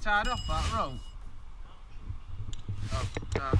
tied up that rope. Oh, uh.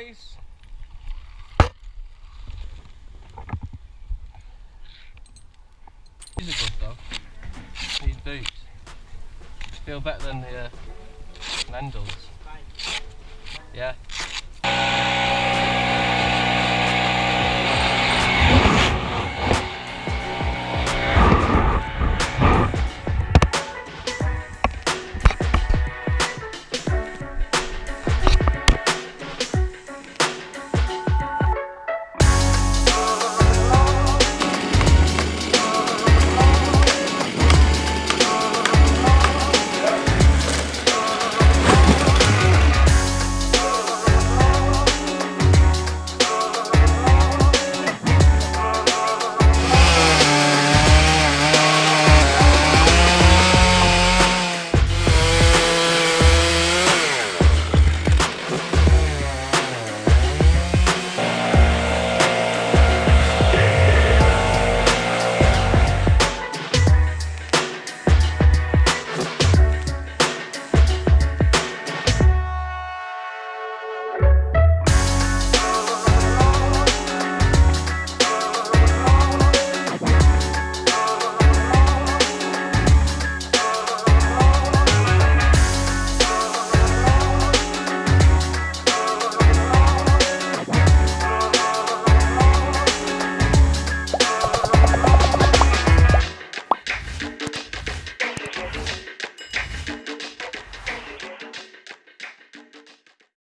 Your? These are good though. These boots. Feel better than the uh, Lendls. Yeah.